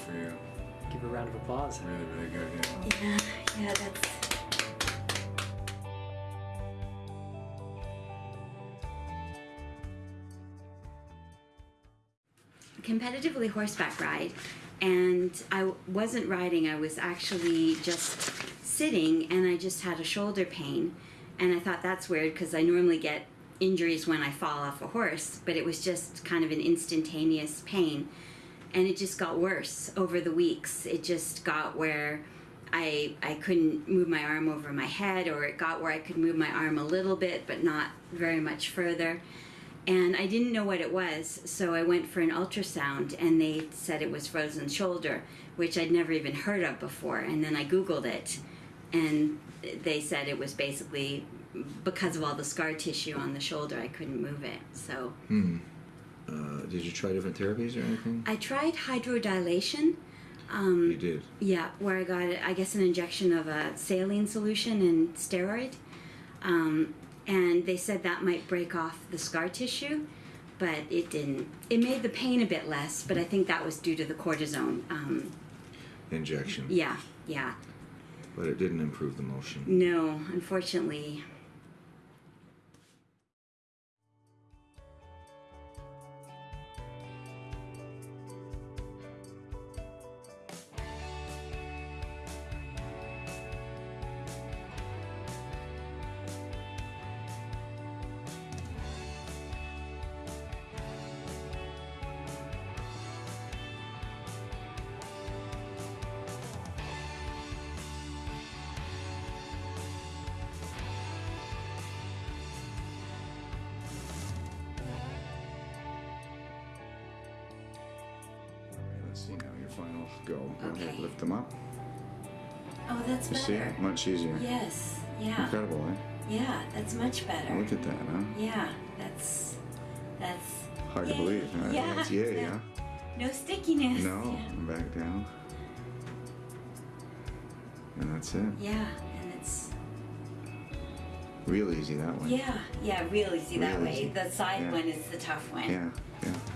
for you. Give a round of applause. Really, really good. Yeah. Yeah, yeah, that's. Competitively horseback ride, and I wasn't riding, I was actually just sitting, and I just had a shoulder pain. And I thought that's weird because I normally get injuries when I fall off a horse, but it was just kind of an instantaneous pain and it just got worse over the weeks. It just got where I I couldn't move my arm over my head, or it got where I could move my arm a little bit, but not very much further. And I didn't know what it was, so I went for an ultrasound, and they said it was frozen shoulder, which I'd never even heard of before. And then I Googled it, and they said it was basically because of all the scar tissue on the shoulder, I couldn't move it. So Hmm. Uh, did you try different therapies or anything? I tried hydrodilation. Um, you did. Yeah, where I got, I guess, an injection of a saline solution and steroid. Um, and they said that might break off the scar tissue, but it didn't. It made the pain a bit less, but I think that was due to the cortisone. Um, Injection. yeah, yeah. But it didn't improve the motion. No, unfortunately. Final go. Go ahead, Okay. lift them up. Oh, that's You see? Much easier. Yes, yeah, Incredible, eh? yeah. That's much better. Look at that, huh? Yeah, that's that's Hard to believe, huh? Yeah, That's yay, yeah. huh? no stickiness. No, Yeah. back down. And that's it. Yeah, and it's Real easy that one. yeah, yeah, real easy that Real way. The side Yeah. one is the tough one. Yeah,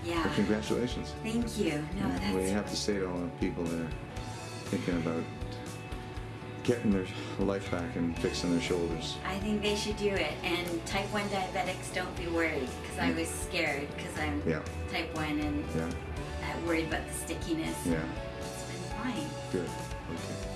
yeah. Well, congratulations. Thank you. No, What do you have to say to all the people that are thinking about getting their life back and fixing their shoulders? I think they should do it. And type 1 diabetics, don't be worried because I mm. was scared because I'm Yeah, type 1 and yeah, I'm worried about the stickiness. yeah. It's been fine. Good. Okay.